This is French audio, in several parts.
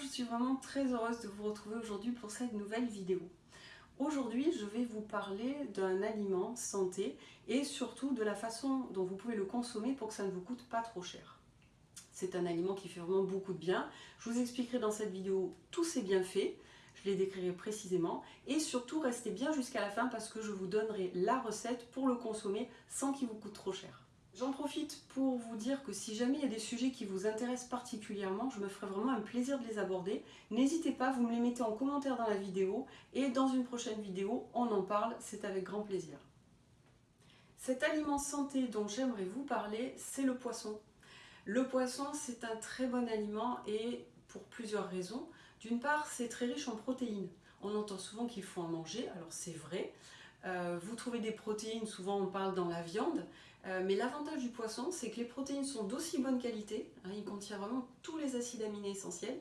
je suis vraiment très heureuse de vous retrouver aujourd'hui pour cette nouvelle vidéo. Aujourd'hui, je vais vous parler d'un aliment santé et surtout de la façon dont vous pouvez le consommer pour que ça ne vous coûte pas trop cher. C'est un aliment qui fait vraiment beaucoup de bien. Je vous expliquerai dans cette vidéo tous ses bienfaits, je les décrirai précisément et surtout restez bien jusqu'à la fin parce que je vous donnerai la recette pour le consommer sans qu'il vous coûte trop cher. J'en profite pour vous dire que si jamais il y a des sujets qui vous intéressent particulièrement, je me ferai vraiment un plaisir de les aborder. N'hésitez pas, vous me les mettez en commentaire dans la vidéo et dans une prochaine vidéo, on en parle, c'est avec grand plaisir. Cet aliment santé dont j'aimerais vous parler, c'est le poisson. Le poisson, c'est un très bon aliment et pour plusieurs raisons. D'une part, c'est très riche en protéines. On entend souvent qu'il faut en manger, alors c'est vrai. Euh, vous trouvez des protéines, souvent on parle dans la viande, euh, mais l'avantage du poisson, c'est que les protéines sont d'aussi bonne qualité, hein, il contient vraiment tous les acides aminés essentiels,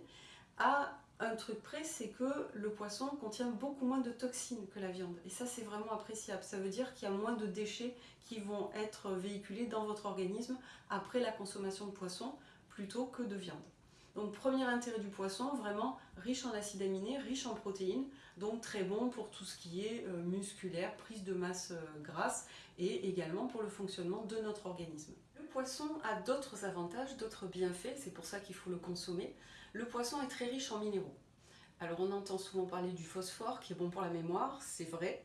à un truc près, c'est que le poisson contient beaucoup moins de toxines que la viande. Et ça, c'est vraiment appréciable. Ça veut dire qu'il y a moins de déchets qui vont être véhiculés dans votre organisme après la consommation de poisson plutôt que de viande. Donc premier intérêt du poisson, vraiment riche en acides aminés, riche en protéines, donc très bon pour tout ce qui est euh, musculaire, prise de masse euh, grasse et également pour le fonctionnement de notre organisme. Le poisson a d'autres avantages, d'autres bienfaits, c'est pour ça qu'il faut le consommer. Le poisson est très riche en minéraux. Alors on entend souvent parler du phosphore qui est bon pour la mémoire, c'est vrai,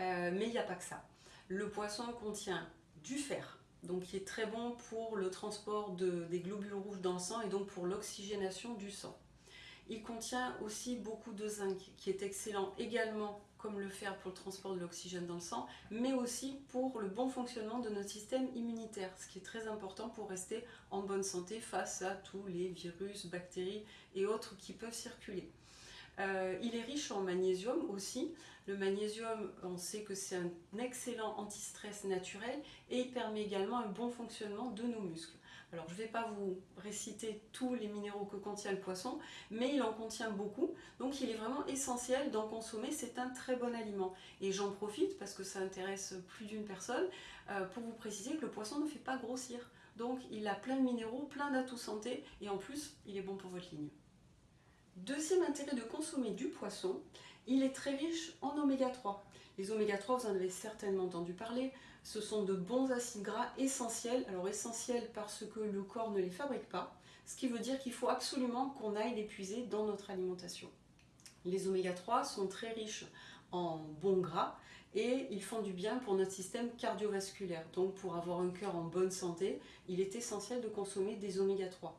euh, mais il n'y a pas que ça. Le poisson contient du fer, donc qui est très bon pour le transport des globules rouges dans le sang et donc pour l'oxygénation du sang. Il contient aussi beaucoup de zinc qui est excellent également comme le fer pour le transport de l'oxygène dans le sang, mais aussi pour le bon fonctionnement de notre système immunitaire, ce qui est très important pour rester en bonne santé face à tous les virus, bactéries et autres qui peuvent circuler. Euh, il est riche en magnésium aussi. Le magnésium, on sait que c'est un excellent anti-stress naturel et il permet également un bon fonctionnement de nos muscles. Alors je ne vais pas vous réciter tous les minéraux que contient le poisson, mais il en contient beaucoup, donc il est vraiment essentiel d'en consommer, c'est un très bon aliment. Et j'en profite, parce que ça intéresse plus d'une personne, euh, pour vous préciser que le poisson ne fait pas grossir. Donc il a plein de minéraux, plein d'atouts santé, et en plus il est bon pour votre ligne. Deuxième intérêt de consommer du poisson, il est très riche en oméga 3. Les oméga 3, vous en avez certainement entendu parler, ce sont de bons acides gras essentiels. Alors essentiels parce que le corps ne les fabrique pas, ce qui veut dire qu'il faut absolument qu'on aille les puiser dans notre alimentation. Les oméga 3 sont très riches en bons gras et ils font du bien pour notre système cardiovasculaire. Donc pour avoir un cœur en bonne santé, il est essentiel de consommer des oméga 3.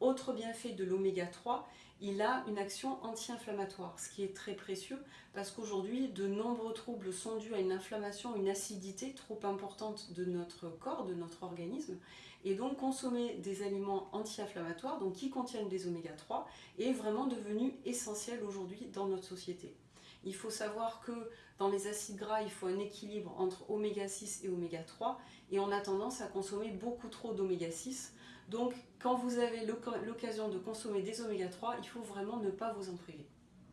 Autre bienfait de l'oméga 3, il a une action anti-inflammatoire, ce qui est très précieux parce qu'aujourd'hui, de nombreux troubles sont dus à une inflammation, une acidité trop importante de notre corps, de notre organisme. Et donc consommer des aliments anti-inflammatoires, donc qui contiennent des oméga 3, est vraiment devenu essentiel aujourd'hui dans notre société. Il faut savoir que dans les acides gras, il faut un équilibre entre oméga 6 et oméga 3 et on a tendance à consommer beaucoup trop d'oméga 6 donc, quand vous avez l'occasion de consommer des oméga 3, il faut vraiment ne pas vous en priver.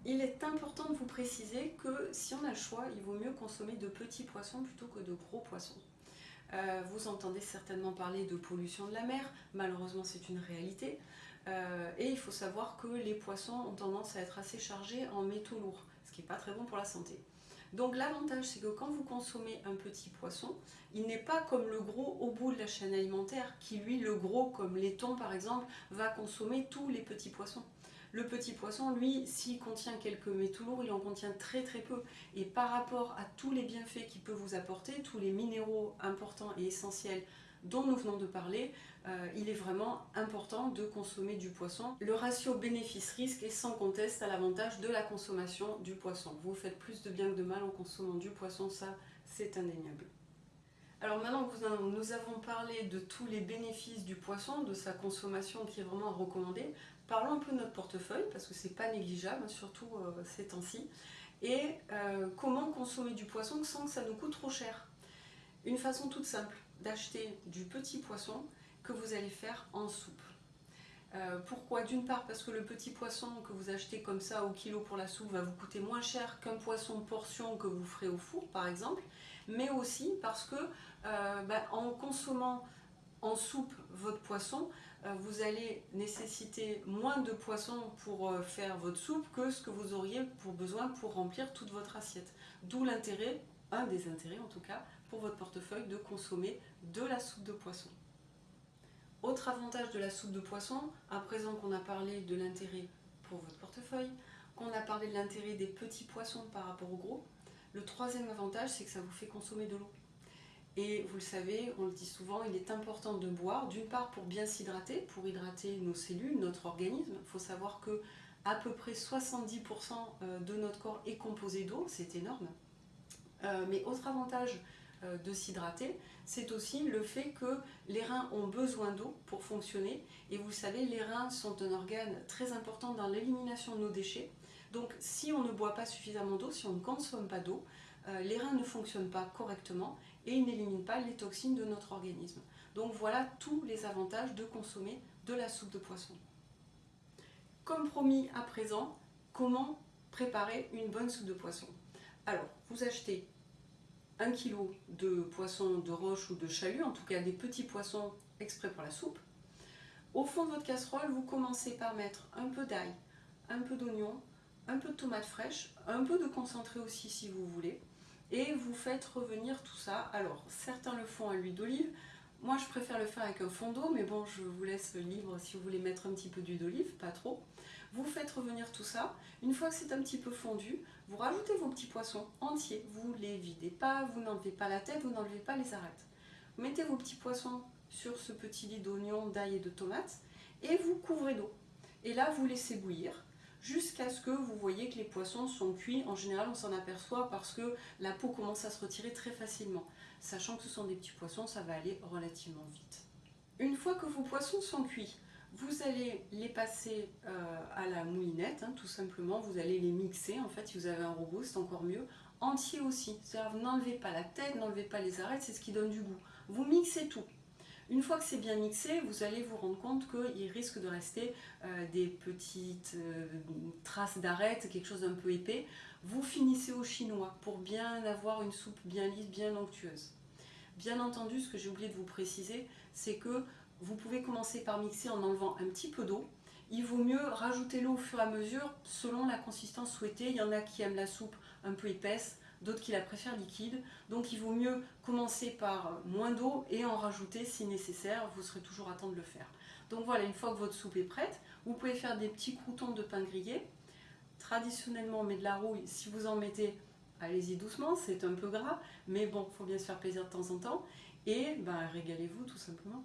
Il est important de vous préciser que si on a le choix, il vaut mieux consommer de petits poissons plutôt que de gros poissons. Euh, vous entendez certainement parler de pollution de la mer, malheureusement c'est une réalité. Euh, et il faut savoir que les poissons ont tendance à être assez chargés en métaux lourds, pas très bon pour la santé. Donc l'avantage, c'est que quand vous consommez un petit poisson, il n'est pas comme le gros au bout de la chaîne alimentaire, qui lui, le gros, comme laiton par exemple, va consommer tous les petits poissons. Le petit poisson, lui, s'il contient quelques métaux lourds, il en contient très très peu. Et par rapport à tous les bienfaits qu'il peut vous apporter, tous les minéraux importants et essentiels dont nous venons de parler, euh, il est vraiment important de consommer du poisson. Le ratio bénéfice-risque est sans conteste à l'avantage de la consommation du poisson. Vous faites plus de bien que de mal en consommant du poisson, ça c'est indéniable. Alors maintenant que nous avons parlé de tous les bénéfices du poisson, de sa consommation qui est vraiment recommandée, parlons un peu de notre portefeuille, parce que c'est pas négligeable, surtout euh, ces temps-ci, et euh, comment consommer du poisson sans que ça nous coûte trop cher? Une façon toute simple d'acheter du petit poisson, que vous allez faire en soupe. Euh, pourquoi? D'une part parce que le petit poisson que vous achetez comme ça au kilo pour la soupe va vous coûter moins cher qu'un poisson portion que vous ferez au four par exemple, mais aussi parce que euh, bah, en consommant en soupe votre poisson, euh, vous allez nécessiter moins de poisson pour faire votre soupe que ce que vous auriez pour besoin pour remplir toute votre assiette. D'où l'intérêt, un des intérêts en tout cas, pour votre portefeuille de consommer de la soupe de poisson. Autre avantage de la soupe de poisson, à présent qu'on a parlé de l'intérêt pour votre portefeuille, qu'on a parlé de l'intérêt des petits poissons par rapport aux gros, le troisième avantage c'est que ça vous fait consommer de l'eau. Et vous le savez, on le dit souvent, il est important de boire, d'une part pour bien s'hydrater, pour hydrater nos cellules, notre organisme. Il faut savoir que à peu près 70% euh, de notre corps est composé d'eau, c'est énorme. Euh, mais autre avantage euh, de s'hydrater, c'est aussi le fait que les reins ont besoin d'eau pour fonctionner. Et vous savez, les reins sont un organe très important dans l'élimination de nos déchets. Donc si on ne boit pas suffisamment d'eau, si on ne consomme pas d'eau, les reins ne fonctionnent pas correctement et il n'élimine pas les toxines de notre organisme. Donc voilà tous les avantages de consommer de la soupe de poisson. Comme promis à présent, comment préparer une bonne soupe de poisson? Alors, vous achetez un kilo de poisson de roche ou de chalut, en tout cas des petits poissons exprès pour la soupe. Au fond de votre casserole, vous commencez par mettre un peu d'ail, un peu d'oignon, un peu de tomate fraîche, un peu de concentré aussi si vous voulez et vous faites revenir tout ça. Alors, certains le font à l'huile d'olive, moi je préfère le faire avec un fond d'eau, mais bon, je vous laisse libre si vous voulez mettre un petit peu d'huile d'olive, pas trop. Vous faites revenir tout ça. Une fois que c'est un petit peu fondu, vous rajoutez vos petits poissons entiers. Vous les videz pas, vous n'enlevez pas la tête, vous n'enlevez pas les arêtes. Vous mettez vos petits poissons sur ce petit lit d'oignon, d'ail et de tomates et vous couvrez d'eau. Et là, vous laissez bouillir jusqu'à ce que vous voyez que les poissons sont cuits. En général, on s'en aperçoit parce que la peau commence à se retirer très facilement. Sachant que ce sont des petits poissons, ça va aller relativement vite. Une fois que vos poissons sont cuits, vous allez les passer euh, à la moulinette, hein, tout simplement. Vous allez les mixer. En fait, si vous avez un robot, c'est encore mieux. Entier aussi. C'est-à-dire, n'enlevez pas la tête, n'enlevez pas les arêtes, c'est ce qui donne du goût. Vous mixez tout. Une fois que c'est bien mixé, vous allez vous rendre compte qu'il risque de rester euh, des petites euh, traces d'arêtes, quelque chose d'un peu épais. Vous finissez au chinois pour bien avoir une soupe bien lisse, bien onctueuse. Bien entendu, ce que j'ai oublié de vous préciser, c'est que vous pouvez commencer par mixer en enlevant un petit peu d'eau. Il vaut mieux rajouter l'eau au fur et à mesure selon la consistance souhaitée. Il y en a qui aiment la soupe un peu épaisse, d'autres qui la préfèrent liquide. Donc il vaut mieux commencer par moins d'eau et en rajouter si nécessaire, vous serez toujours à temps de le faire. Donc voilà, une fois que votre soupe est prête, vous pouvez faire des petits croutons de pain grillé. Traditionnellement, on met de la rouille, si vous en mettez, allez-y doucement, c'est un peu gras, mais bon, il faut bien se faire plaisir de temps en temps. Et ben, régalez-vous tout simplement.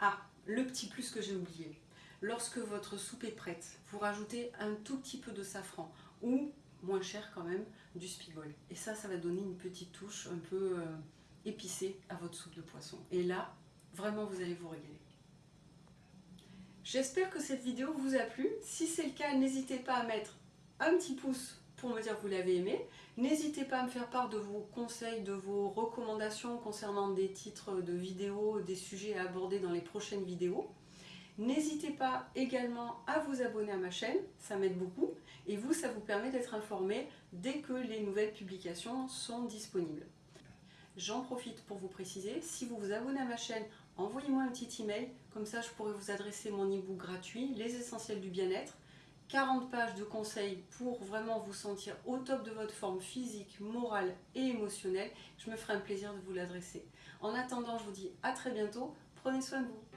Ah, le petit plus que j'ai oublié. Lorsque votre soupe est prête, vous rajoutez un tout petit peu de safran ou moins cher quand même, du spigol. Et ça, ça va donner une petite touche un peu euh, épicée à votre soupe de poisson. Et là, vraiment, vous allez vous régaler. J'espère que cette vidéo vous a plu. Si c'est le cas, n'hésitez pas à mettre un petit pouce pour me dire que vous l'avez aimé. N'hésitez pas à me faire part de vos conseils, de vos recommandations concernant des titres de vidéos, des sujets à aborder dans les prochaines vidéos. N'hésitez pas également à vous abonner à ma chaîne, ça m'aide beaucoup. Et vous, ça vous permet d'être informé dès que les nouvelles publications sont disponibles. J'en profite pour vous préciser, si vous vous abonnez à ma chaîne, envoyez-moi un petit email, comme ça je pourrai vous adresser mon e-book gratuit, Les Essentiels du Bien-être. 40 pages de conseils pour vraiment vous sentir au top de votre forme physique, morale et émotionnelle. Je me ferai un plaisir de vous l'adresser. En attendant, je vous dis à très bientôt. Prenez soin de vous.